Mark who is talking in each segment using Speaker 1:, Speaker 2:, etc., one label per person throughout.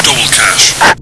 Speaker 1: Double cash.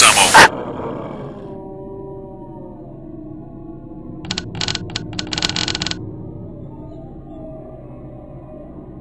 Speaker 1: Ammo.